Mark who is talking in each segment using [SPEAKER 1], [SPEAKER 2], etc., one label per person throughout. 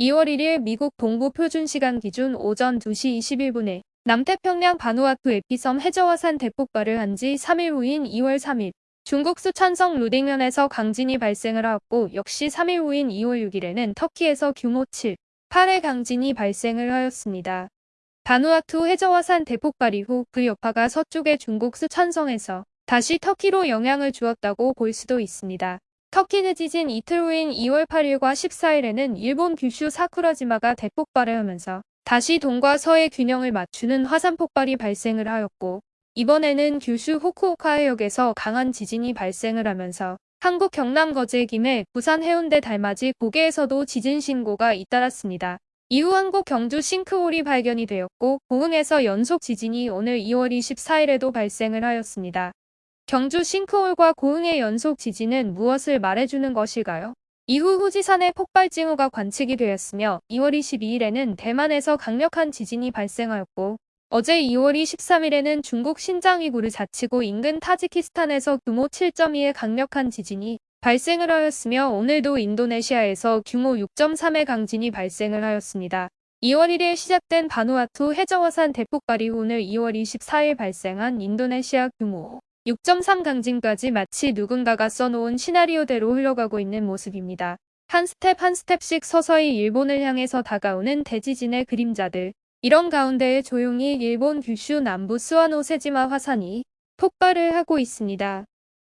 [SPEAKER 1] 2월 1일 미국 동부 표준시간 기준 오전 2시 21분에 남태평양 바누아투 에피섬 해저화산 대폭발을 한 지 3일 후인 2월 3일 중국 수천성 루딩현에서 강진이 발생을 하였고 역시 3일 후인 2월 6일에는 터키에서 규모 7, 8의 강진이 발생을 하였습니다. 바누아투 해저화산 대폭발 이후 그 여파가 서쪽의 중국 수천성에서 다시 터키로 영향을 주었다고 볼 수도 있습니다. 터키는 지진 이틀 후인 2월 8일과 14일에는 일본 규슈 사쿠라지마가 대폭발을 하면서 다시 동과 서의 균형을 맞추는 화산 폭발이 발생을 하였고 이번에는 규슈 호쿠오카 해역에서 강한 지진이 발생을 하면서 한국 경남 거제 김해 부산 해운대 달맞이 고개에서도 지진 신고가 잇따랐습니다. 이후 한국 경주 싱크홀이 발견이 되었고 고흥에서 연속 지진이 오늘 2월 24일에도 발생을 하였습니다. 경주 싱크홀과 고흥의 연속 지진은 무엇을 말해주는 것일까요? 이후 후지산의 폭발 징후가 관측이 되었으며 2월 22일에는 대만에서 강력한 지진이 발생하였고 어제 2월 23일에는 중국 신장위구르 자치구 인근 타지키스탄에서 규모 7.2의 강력한 지진이 발생을 하였으며 오늘도 인도네시아에서 규모 6.3의 강진이 발생을 하였습니다. 2월 1일 시작된 바누아투 해저화산 대폭발이 오늘 2월 24일 발생한 인도네시아 규모 6.3 강진까지 마치 누군가가 써놓은 시나리오대로 흘러가고 있는 모습입니다. 한 스텝 한 스텝씩 서서히 일본을 향해서 다가오는 대지진의 그림자들. 이런 가운데 조용히 일본 규슈 남부 스와노세지마 화산이 폭발을 하고 있습니다.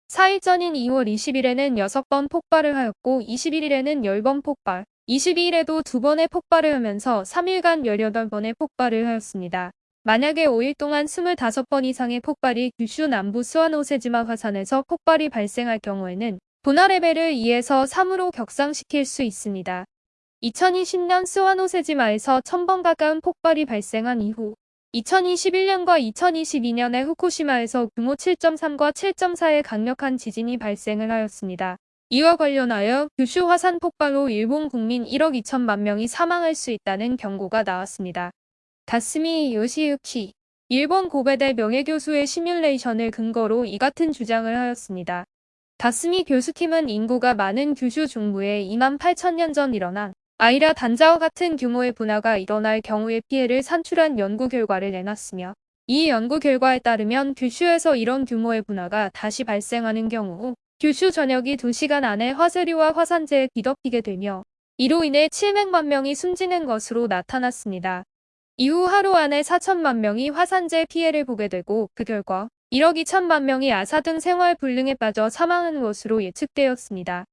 [SPEAKER 1] 4일 전인 2월 20일에는 6번 폭발을 하였고 21일에는 10번 폭발, 22일에도 2번의 폭발을 하면서 3일간 18번의 폭발을 하였습니다. 만약에 5일 동안 25번 이상의 폭발이 규슈 남부 스와노세지마 화산에서 폭발이 발생할 경우에는 분화 레벨을 2에서 3으로 격상시킬 수 있습니다. 2020년 스와노세지마에서 1000번 가까운 폭발이 발생한 이후 2021년과 2022년에 후쿠시마에서 규모 7.3과 7.4의 강력한 지진이 발생을 하였습니다. 이와 관련하여 규슈 화산 폭발로 일본 국민 1억 2천만 명이 사망할 수 있다는 경고가 나왔습니다. 다스미 요시유키 일본 고베대 명예교수의 시뮬레이션을 근거로 이 같은 주장을 하였습니다. 다스미 교수팀은 인구가 많은 규슈 중부에 2만 8천 년 전 일어난 아이라 단자와 같은 규모의 분화가 일어날 경우의 피해를 산출한 연구 결과를 내놨으며 이 연구 결과에 따르면 규슈에서 이런 규모의 분화가 다시 발생하는 경우 규슈 전역이 2시간 안에 화재류와 화산재에 뒤덮이게 되며 이로 인해 700만 명이 숨지는 것으로 나타났습니다. 이후 하루 안에 4천만 명이 화산재 피해를 보게 되고 그 결과 1억 2천만 명이 아사 등 생활 불능에 빠져 사망하는 것으로 예측되었습니다.